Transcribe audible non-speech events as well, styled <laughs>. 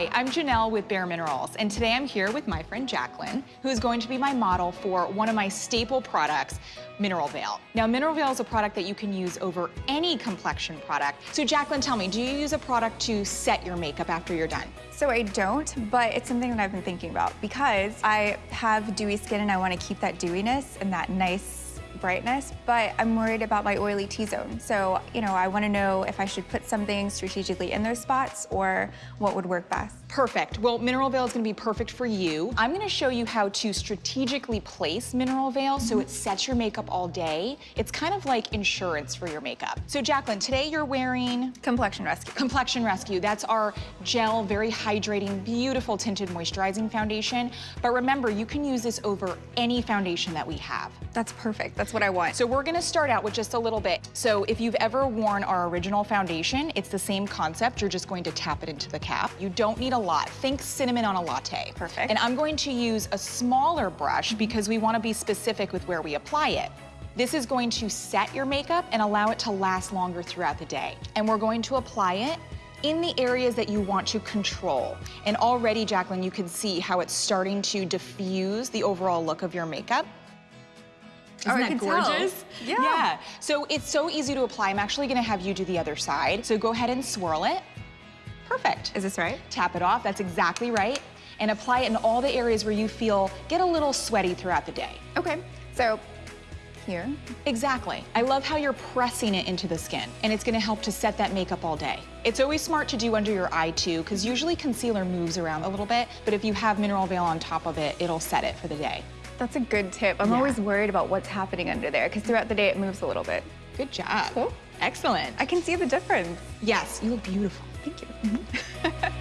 Hi, I'm Janelle with Bare Minerals, and today I'm here with my friend Jacqueline, who is going to be my model for one of my staple products, Mineral Veil. Now, Mineral Veil is a product that you can use over any complexion product. So Jacqueline, tell me, do you use a product to set your makeup after you're done? So I don't, but it's something that I've been thinking about because I have dewy skin and I want to keep that dewiness and that nice brightness, but I'm worried about my oily T-zone. So, you know, I want to know if I should put something strategically in those spots or what would work best. Perfect. Well, Mineral Veil is gonna be perfect for you. I'm gonna show you how to strategically place Mineral Veil so Mm-hmm. it sets your makeup all day. It's kind of like insurance for your makeup. So Jacqueline, today you're wearing Complexion Rescue. Complexion Rescue. That's our gel, very hydrating, beautiful tinted moisturizing foundation. But remember, you can use this over any foundation that we have. That's perfect. That's what I want. So we're gonna start out with just a little bit. So if you've ever worn our original foundation, it's the same concept. You're just going to tap it into the cap. You don't need a lot. Think cinnamon on a latte. Perfect. And I'm going to use a smaller brush because we wanna be specific with where we apply it. This is going to set your makeup and allow it to last longer throughout the day. And we're going to apply it in the areas that you want to control. And already, Jacqueline, you can see how it's starting to diffuse the overall look of your makeup. Oh, Isn't that gorgeous? Yeah. Yeah. So it's so easy to apply. I'm actually gonna have you do the other side. So go ahead and swirl it. Perfect. Is this right? Tap it off, that's exactly right. And apply it in all the areas where you feel get a little sweaty throughout the day. Okay. So here. Exactly. I love how you're pressing it into the skin and it's gonna help to set that makeup all day. It's always smart to do under your eye too, because usually concealer moves around a little bit, but if you have mineral veil on top of it, it'll set it for the day. That's a good tip. I'm Yeah. always worried about what's happening under there because throughout the day it moves a little bit. Good job. Cool. Excellent. I can see the difference. yes, you look beautiful. Thank you. Mm-hmm. <laughs>